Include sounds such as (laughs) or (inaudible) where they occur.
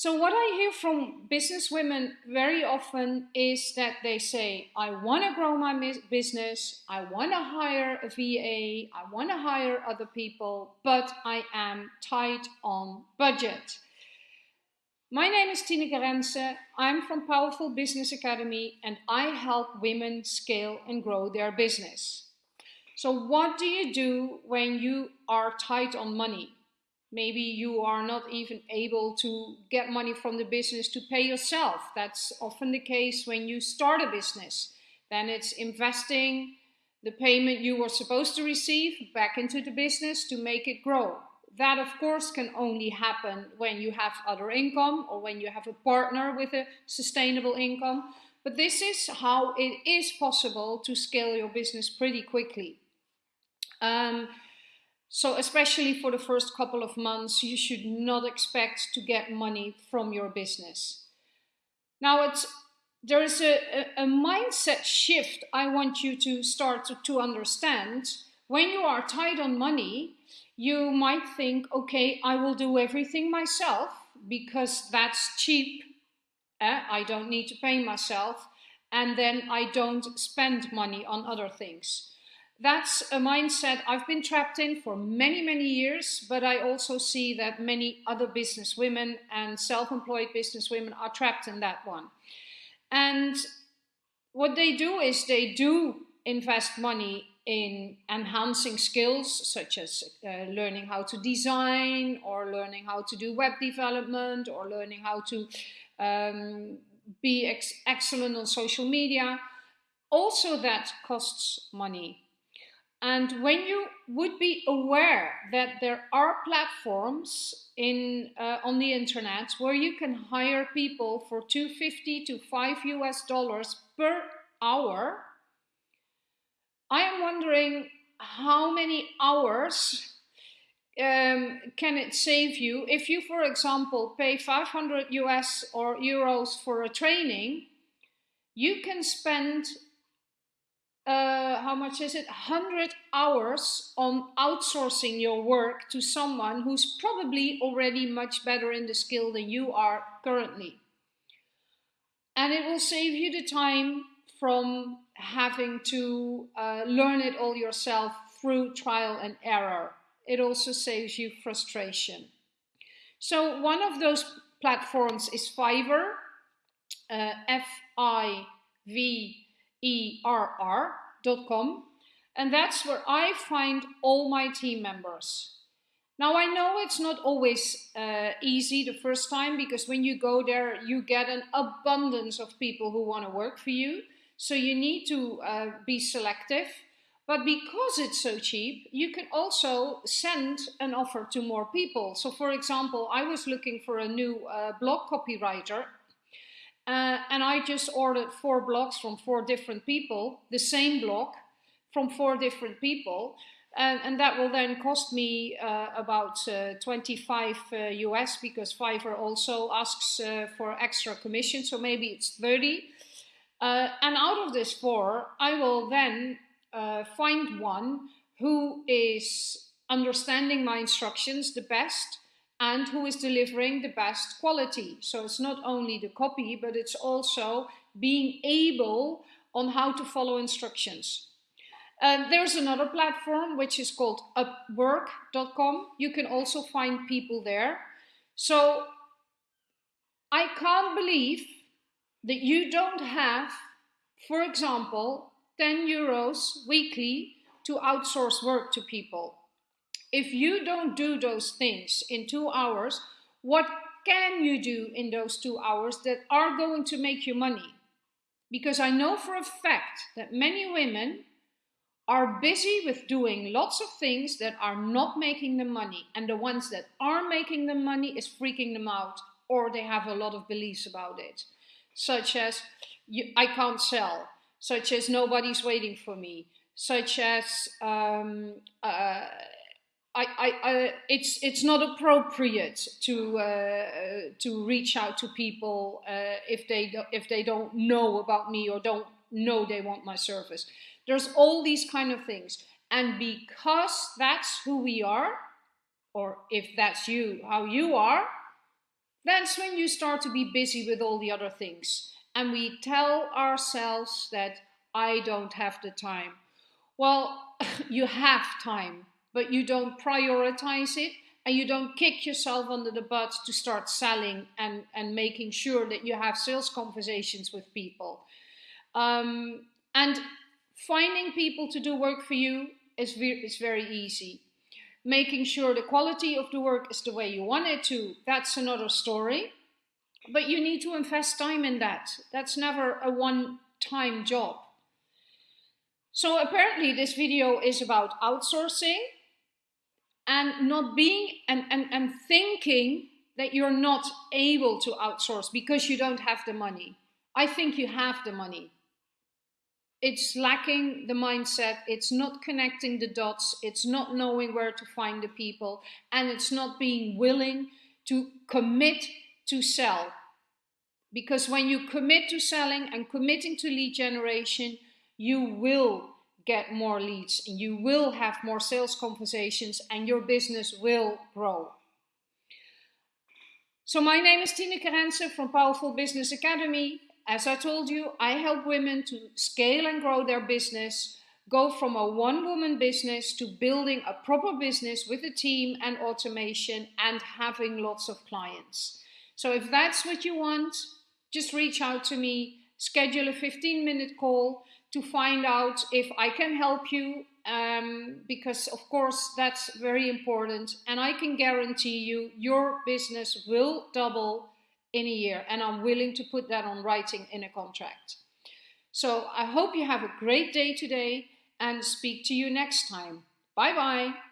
So what I hear from business women very often is that they say, I want to grow my business, I want to hire a VA, I want to hire other people, but I am tight on budget. My name is Tineke Rensen, I'm from Powerful Business Academy and I help women scale and grow their business. So what do you do when you are tight on money? Maybe you are not even able to get money from the business to pay yourself. That's often the case when you start a business. Then it's investing the payment you were supposed to receive back into the business to make it grow. That, of course, can only happen when you have other income or when you have a partner with a sustainable income. But this is how it is possible to scale your business pretty quickly. Um, so especially for the first couple of months, you should not expect to get money from your business. Now it's there is a, a, a mindset shift I want you to start to, to understand. When you are tight on money, you might think, okay, I will do everything myself because that's cheap. Eh? I don't need to pay myself. And then I don't spend money on other things that's a mindset I've been trapped in for many, many years, but I also see that many other business women and self-employed business women are trapped in that one. And what they do is they do invest money in enhancing skills such as uh, learning how to design or learning how to do web development or learning how to um, be ex excellent on social media. Also that costs money. And when you would be aware that there are platforms in uh, on the internet where you can hire people for 250 to 5 US dollars per hour, I am wondering how many hours um, can it save you if you, for example, pay 500 US or euros for a training, you can spend how much is it? 100 hours on outsourcing your work to someone who's probably already much better in the skill than you are currently. And it will save you the time from having to uh, learn it all yourself through trial and error. It also saves you frustration. So one of those platforms is Fiverr, uh, F-I-V err.com and that's where I find all my team members. Now I know it's not always uh, easy the first time because when you go there you get an abundance of people who want to work for you. So you need to uh, be selective. But because it's so cheap, you can also send an offer to more people. So for example, I was looking for a new uh, blog copywriter uh, and I just ordered four blocks from four different people, the same block from four different people. And, and that will then cost me uh, about uh, 25 US uh, because Fiverr also asks uh, for extra commission, so maybe it's 30. Uh, and out of this four, I will then find one who is understanding my instructions the best and who is delivering the best quality. So it's not only the copy, but it's also being able on how to follow instructions. And there's another platform which is called upwork.com. You can also find people there. So I can't believe that you don't have, for example, 10 euros weekly to outsource work to people. If you don't do those things in two hours, what can you do in those two hours that are going to make you money? Because I know for a fact that many women are busy with doing lots of things that are not making them money. And the ones that are making them money is freaking them out or they have a lot of beliefs about it. Such as, I can't sell. Such as, nobody's waiting for me. Such as, um, uh, I, I, I, it's it's not appropriate to uh, to reach out to people uh, if they do, if they don't know about me or don't know they want my service. There's all these kind of things, and because that's who we are, or if that's you, how you are, That's when you start to be busy with all the other things. And we tell ourselves that I don't have the time. Well, (laughs) you have time, but you don't prioritize it and you don't kick yourself under the butt to start selling and, and making sure that you have sales conversations with people. Um, and finding people to do work for you is, is very easy. Making sure the quality of the work is the way you want it to, that's another story. But you need to invest time in that. That's never a one-time job. So apparently this video is about outsourcing and not being and, and, and thinking that you're not able to outsource because you don't have the money. I think you have the money. It's lacking the mindset, it's not connecting the dots, it's not knowing where to find the people, and it's not being willing to commit to sell. Because when you commit to selling and committing to lead generation, you will get more leads you will have more sales conversations and your business will grow. So my name is Tineke Rensen from Powerful Business Academy. As I told you, I help women to scale and grow their business, go from a one-woman business to building a proper business with a team and automation and having lots of clients. So if that's what you want, just reach out to me, schedule a 15 minute call to find out if I can help you um, because of course that's very important and I can guarantee you your business will double in a year and I'm willing to put that on writing in a contract. So I hope you have a great day today and speak to you next time. Bye bye.